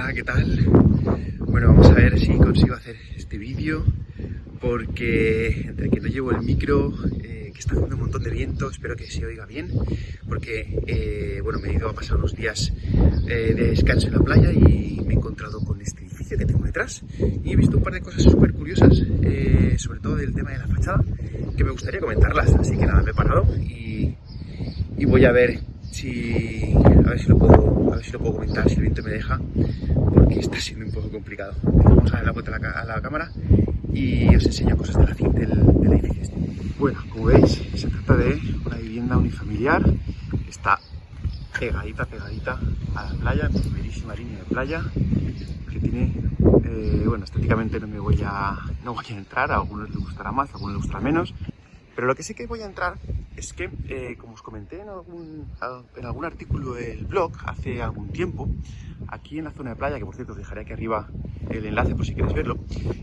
Hola, ¿qué tal? Bueno, vamos a ver si consigo hacer este vídeo porque entre que no llevo el micro, eh, que está haciendo un montón de viento, espero que se oiga bien, porque eh, bueno, me he ido a pasar unos días eh, de descanso en la playa y me he encontrado con este edificio que tengo detrás y he visto un par de cosas súper curiosas, sobre todo del tema de la fachada, que me gustaría comentarlas, así que nada, me he parado y, y voy a ver si a ver si lo puedo a ver si lo puedo comentar si el viento me deja porque está siendo un poco complicado vamos a dar la vuelta a la, cámara y os enseño cosas de la, del, del edificio este. bueno como veis se trata de una vivienda unifamiliar está pegadita pegadita a la playa primerísima línea de playa que tiene eh, bueno estéticamente no me voy a no voy a entrar a algunos les gustará más a algunos les gustará menos pero lo que sí que voy a entrar es que, eh, como os comenté en algún, en algún artículo del blog hace algún tiempo, aquí en la zona de playa, que por cierto os dejaré aquí arriba el enlace por si queréis verlo,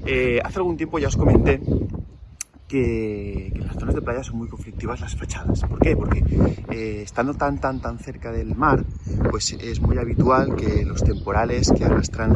eh, hace algún tiempo ya os comenté que, en las zonas de playa son muy conflictivas las fachadas. ¿Por qué? Porque eh, estando tan, tan, tan cerca del mar, pues es muy habitual que los temporales que arrastran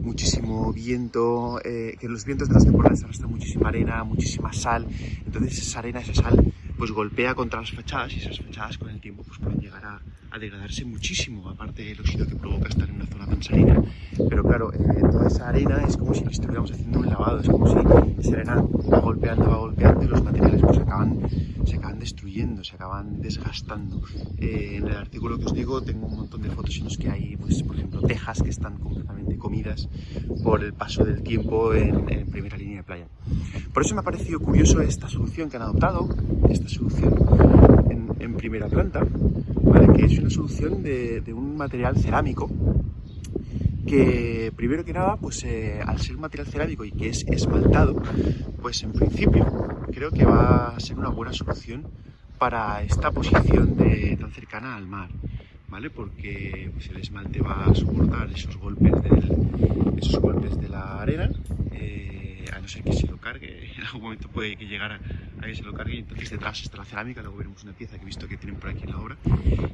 muchísimo viento, que los vientos de las temporales arrastran muchísima arena, muchísima sal, entonces esa arena, esa sal pues golpea contra las fachadas y esas fachadas con el tiempo pues pueden llegar a, degradarse muchísimo, aparte del óxido que provoca estar en una zona tan salina. Pero claro, eh, toda esa arena es como si estuviéramos haciendo un lavado, es como si esa arena va golpeando, va golpeando y los materiales pues acaban, se acaban destruyendo, se acaban desgastando. Eh, en el artículo que os digo tengo un montón de fotos en los que hay, pues, por ejemplo, tejas que están completamente comidas por el paso del tiempo en, primera línea de playa. Por eso me ha parecido curioso esta solución que han adoptado, solución en, primera planta, que es una solución de, un material cerámico que primero que nada, pues eh, al ser un material cerámico y que es esmaltado, pues en principio creo que va a ser una buena solución para esta posición tan cercana al mar, ¿vale? Porque pues, el esmalte va a soportar esos golpes, de la arena a no ser que se lo cargue, en algún momento puede que llegar a, que se lo cargue y entonces detrás está la cerámica, luego veremos una pieza que he visto que tienen por aquí en la obra.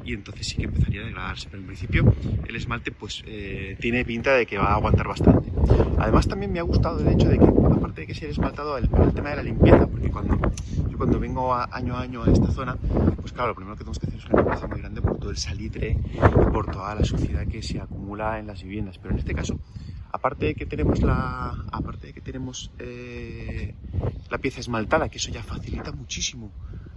Y entonces sí que empezaría a degradarse, pero en principio el esmalte pues eh, tiene pinta de que va a aguantar bastante. Además también me ha gustado el hecho de que, aparte de que sea esmaltado, el, el tema de la limpieza, porque cuando yo cuando vengo año a año a esta zona, pues claro, lo primero que tenemos que hacer es una limpieza muy grande por todo el salitre y por toda la suciedad que se acumula en las viviendas, pero en este caso aparte de que tenemos la, aparte de que tenemos eh, la pieza esmaltada, que eso ya facilita muchísimo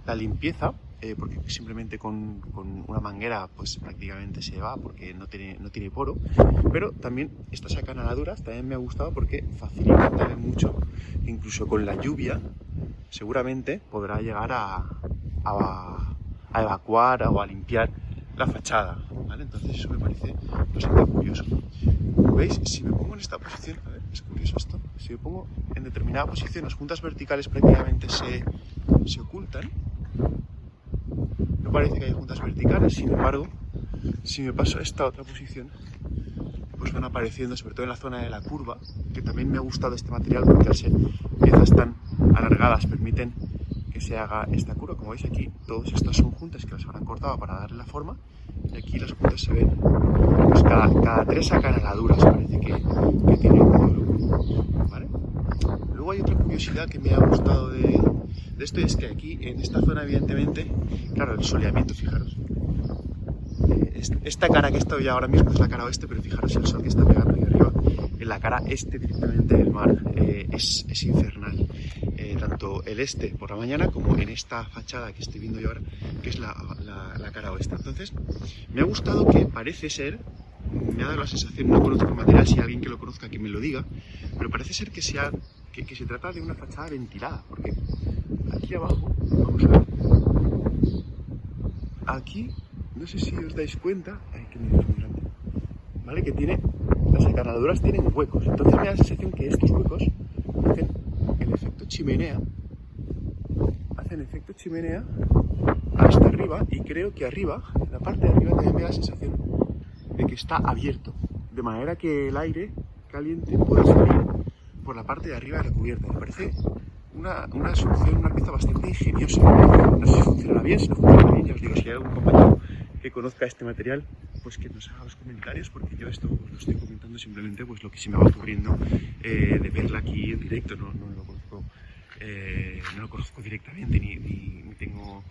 la limpieza, eh, porque simplemente con, con, una manguera pues prácticamente se va porque no tiene, no tiene poro, pero también estas acanaladuras también me ha gustado porque facilita también mucho, incluso con la lluvia seguramente podrá llegar a, a, a evacuar o a limpiar la fachada, ¿vale? Entonces eso me parece bastante curioso. ¿Veis? Si me pongo en esta posición, es curioso esto, si me pongo en determinada posición, las juntas verticales prácticamente se, se ocultan. No parece que haya juntas verticales, sin embargo, si me paso a esta otra posición, pues van apareciendo, sobre todo en la zona de la curva, que también me ha gustado este material porque al ser piezas tan alargadas permiten se haga esta curva. Como veis aquí, todas estas son juntas que las habrán cortado para darle la forma y aquí las juntas se ven pues cada, cada tres acanaladuras parece que, que tiene un. ¿vale? Luego hay otra curiosidad que me ha gustado de, de esto y es que aquí en esta zona evidentemente, claro, el soleamiento, fijaros, eh, esta cara que estoy ahora mismo es la cara oeste, pero fijaros el sol que está pegando ahí arriba, en la cara este directamente del mar eh, es, es, infernal. Eh, tanto el este por la mañana como en esta fachada que estoy viendo yo ahora, que es la, la, cara oeste. Entonces, me ha gustado que parece ser, me ha dado la sensación, no conozco el material, si alguien que lo conozca que me lo diga, pero parece ser que, sea, que, que se trata de una fachada ventilada, porque aquí abajo, vamos a ver, aquí, no sé si os dais cuenta, ay, que muy grande, ¿vale? Que tiene, las encarnaduras tienen huecos, entonces me da la sensación que estos huecos hacen efecto chimenea, hacen efecto chimenea hasta arriba y creo que arriba, la parte de arriba también me da la sensación de que está abierto, de manera que el aire caliente puede salir por la parte de arriba de la cubierta. Me parece una, una solución, una pieza bastante ingeniosa. No sé si funcionará bien, si no funciona bien, ya os digo, si hay algún compañero que conozca este material, pues que nos haga los comentarios porque yo esto lo estoy comentando simplemente pues lo que se me va ocurriendo eh, de verla aquí en directo. Eh, no lo conozco directamente ni, ni, tengo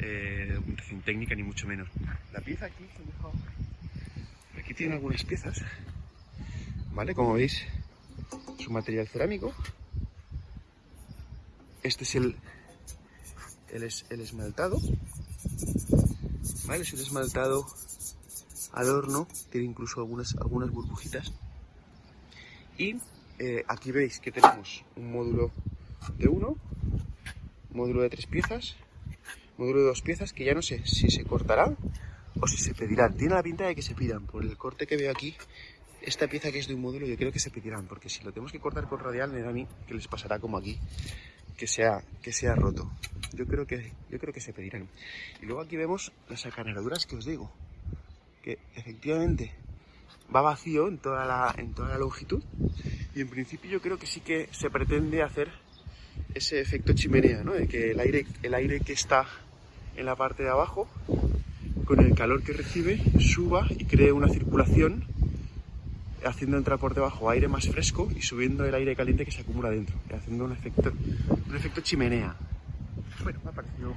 eh, documentación técnica ni mucho menos. La pieza aquí, aquí tiene algunas piezas, ¿vale? Como veis, es un material cerámico. Este es el, el, el esmaltado, ¿vale? Es un esmaltado al horno, tiene incluso algunas, algunas burbujitas. Y eh, aquí veis que tenemos un módulo de uno, módulo de tres piezas, módulo de dos piezas, que ya no sé si se cortará o si se pedirán. Tiene la pinta de que se pidan, por el corte que veo aquí, esta pieza que es de un módulo yo creo que se pedirán, porque si lo tenemos que cortar con radial me da a mí que les pasará como aquí, que sea, que sea roto. Yo creo que, yo creo que se pedirán. Y luego aquí vemos las acanaladuras que os digo que efectivamente va vacío en toda la, en toda la longitud y en principio yo creo que sí que se pretende hacer ese efecto chimenea, ¿no? de que el aire, el aire que está en la parte de abajo con el calor que recibe suba y cree una circulación haciendo entrar por debajo aire más fresco y subiendo el aire caliente que se acumula dentro, haciendo un efecto, un efecto chimenea. Bueno, me ha parecido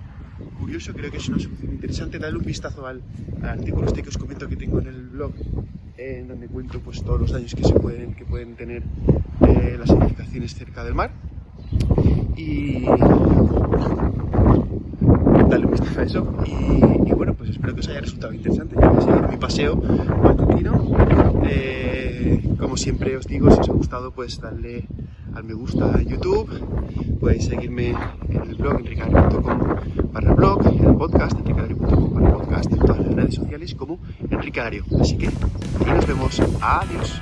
curioso, creo que es una solución interesante. Dale un vistazo al, artículo este que os comento que tengo en el blog, en donde cuento pues, todos los daños que, se pueden, que pueden tener eh, las edificaciones cerca del mar. Y dale un vistazo a eso. Y, bueno, pues espero que os haya resultado interesante. Ya voy a seguir mi paseo matutino. Eh, como siempre os digo, si os ha gustado, pues darle al me gusta a YouTube. Podéis seguirme en el blog enricario.com para el blog, en el podcast enricario.com para el podcast, en todas las redes sociales como Enrique Así que nos vemos. Adiós.